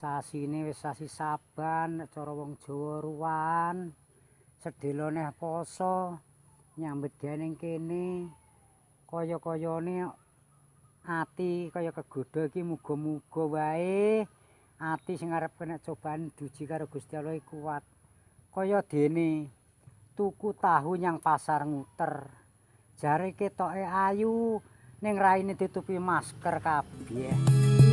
sasi wis sasi saban cara wong Jawa ruwan. Sedelone poso nyambet ning kene. Kaya-kayane ati kaya kegodha iki muga-muga wae. Ati sing arep kena cobaan duji karo Gusti Allah kuat. Kaya dene tuku tahu nyang pasar nguter. Jare ketoke ayu ning raine ditutupi masker kabeh.